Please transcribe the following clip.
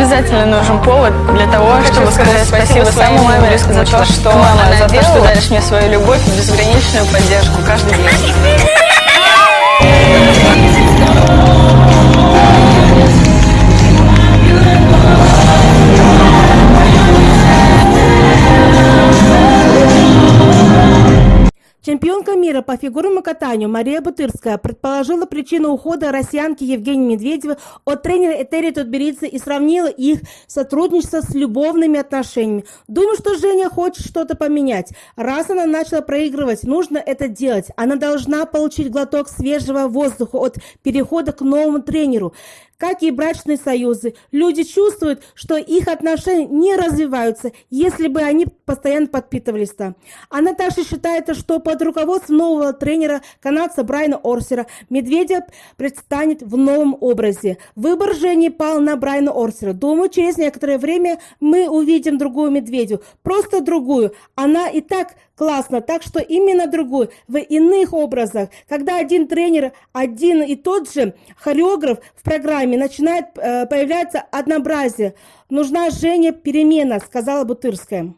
Обязательно нужен повод для того, чтобы сказать спасибо своей маме за то, что она за то, что даришь мне свою любовь и безграничную поддержку каждый день. Чемпионка мира по фигурному катанию Мария Бутырская предположила причину ухода россиянки Евгении Медведевой от тренера Этери Тутберидзе и сравнила их сотрудничество с любовными отношениями. Думаю, что Женя хочет что-то поменять. Раз она начала проигрывать, нужно это делать. Она должна получить глоток свежего воздуха от перехода к новому тренеру. Как и брачные союзы, люди чувствуют, что их отношения не развиваются, если бы они постоянно подпитывались там. Она также считает, что под руководством нового тренера канадца Брайана Орсера Медведев предстанет в новом образе. Выбор Жени пал на Брайана Орсера. Думаю, через некоторое время мы увидим другую Медведю. Просто другую. Она и так классно, так что именно другую, в иных образах. Когда один тренер, один и тот же хореограф в программе начинает э, появляться однообразие. Нужна Женя перемена, сказала Бутырская.